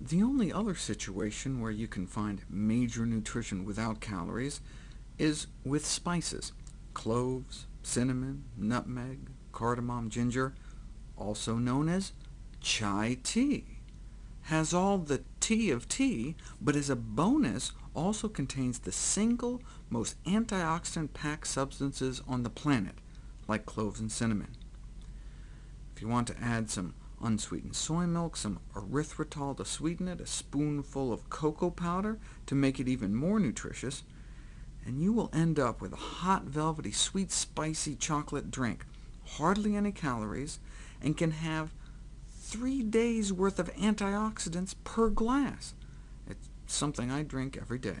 The only other situation where you can find major nutrition without calories is with spices. Cloves, cinnamon, nutmeg, cardamom, ginger, also known as chai tea, has all the T of tea, but as a bonus also contains the single most antioxidant-packed substances on the planet, like cloves and cinnamon. If you want to add some unsweetened soy milk, some erythritol to sweeten it, a spoonful of cocoa powder to make it even more nutritious, and you will end up with a hot, velvety, sweet, spicy chocolate drink, hardly any calories, and can have three days' worth of antioxidants per glass. It's something I drink every day.